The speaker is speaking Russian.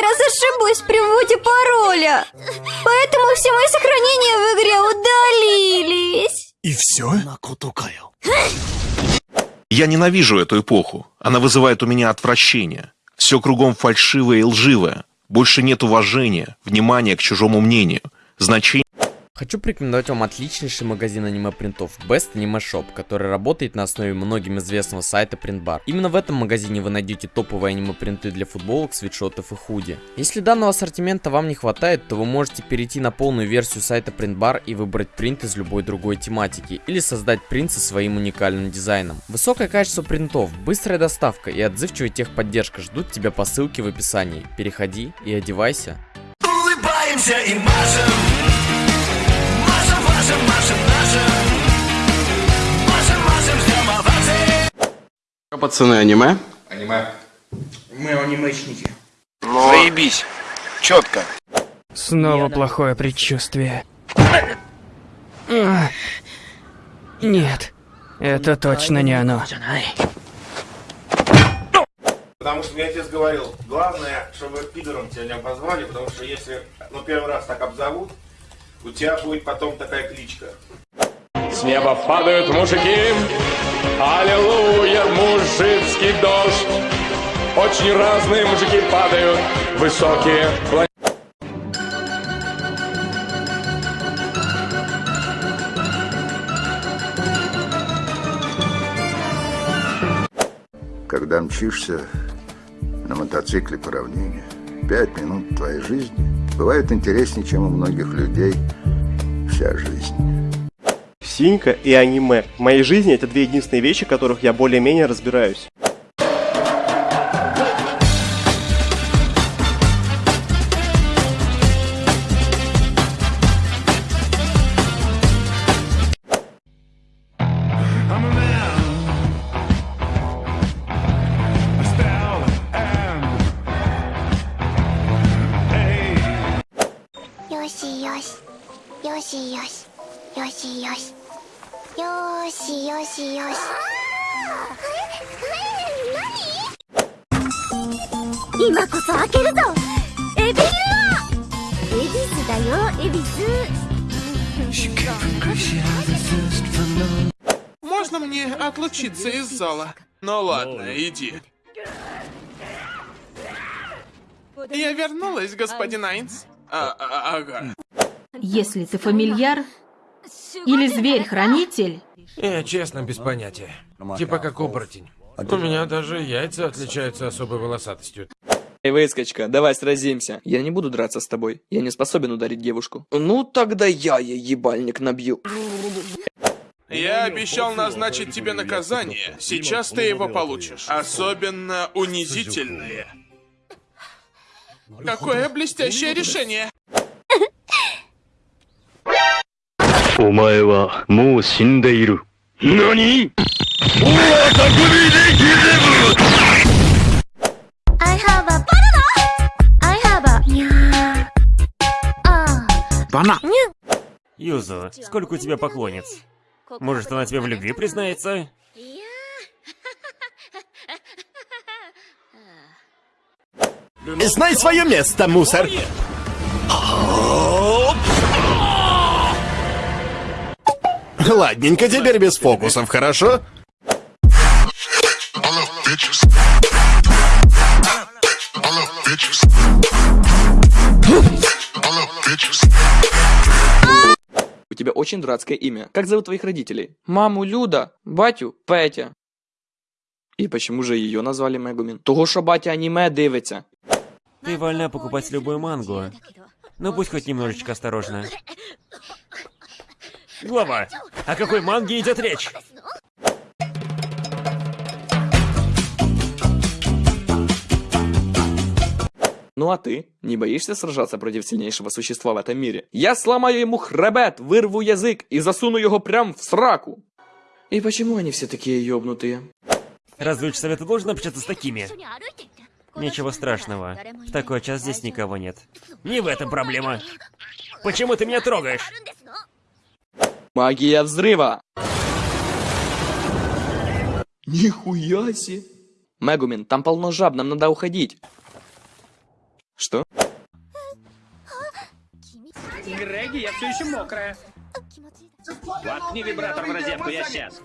каждый раз ошибусь при вводе пароля. Поэтому все мои сохранения в игре удалились. И все? Я ненавижу эту эпоху. Она вызывает у меня отвращение. Все кругом фальшивое и лживое. Больше нет уважения, внимания к чужому мнению, значения Хочу порекомендовать вам отличнейший магазин аниме-принтов Best Anime Shop, который работает на основе многим известного сайта Printbar. Именно в этом магазине вы найдете топовые аниме-принты для футболок, свитшотов и худи. Если данного ассортимента вам не хватает, то вы можете перейти на полную версию сайта Printbar и выбрать принт из любой другой тематики, или создать принт со своим уникальным дизайном. Высокое качество принтов, быстрая доставка и отзывчивая техподдержка ждут тебя по ссылке в описании. Переходи и одевайся. Улыбаемся и машем. Машем, машем, машем, нашим. Машем, машем, ждем овации. Пацаны, аниме? Аниме. Мы анимешники. Заебись. Четко. Снова плохое предчувствие. Нет, это точно не оно. Потому что мне отец говорил, главное, чтобы пидором тебя не обозвали, потому что если, ну, первый раз так обзовут, у тебя будет потом такая кличка. С неба падают мужики, аллилуйя, мужицкий дождь. Очень разные мужики падают, высокие. Когда мчишься на мотоцикле по равнине, пять минут твоей жизни бывает интереснее, чем у многих людей вся жизнь. Синька и аниме. В моей жизни это две единственные вещи, в которых я более-менее разбираюсь. Yoshi, Yoshi. Yoshi, Yoshi. Yoshi, Yoshi. Yoshi, Yoshi, Yoshi. 今こそ開けるぞエビルアエビスだよエビス Можно мне отлучиться из зала? Ну ладно, иди. Я вернулась, господин Айнс. А, а, ага. Если ты фамильяр или зверь-хранитель, Я честно без понятия. Типа как оборотень. У меня даже яйца отличаются особой волосатостью. Эй, выскочка, давай сразимся. Я не буду драться с тобой. Я не способен ударить девушку. Ну, тогда я ей ебальник набью. Я обещал назначить тебе наказание. Сейчас ты его получишь. Особенно унизительное. Какое блестящее решение. お前はもう死んでいる。何 I have a banana! I have a... Ня. А. Бана. Ню. Юзу, сколько у тебя поклонниц? Может, она тебе в любви признается? Знай свое место, мусор. Ладненько, теперь без фокусов, хорошо? У тебя очень дурацкое имя. Как зовут твоих родителей? Маму Люда, батю Петя. І почему же її назвали Мегумін? Того, що батя аніме дивиться. Ты вольна покупать любую мангу. Но будь хоть немножечко осторожна. Глава, о какой манге идет речь? Ну а ты? Не боишься сражаться против сильнейшего существа в этом мире? Я сломаю ему хребет, вырву язык и засуну его прям в сраку. И почему они все такие ёбнутые? Разве учсовет должен общаться с такими? Ничего страшного. В такой час здесь никого нет. Не в этом проблема. Почему ты меня трогаешь? Магия взрыва! Нихуя себе! Мегумин, там полно жаб, нам надо уходить. Что? Греги, я все еще мокрая. Воткни вибратор в розетку, я сейчас.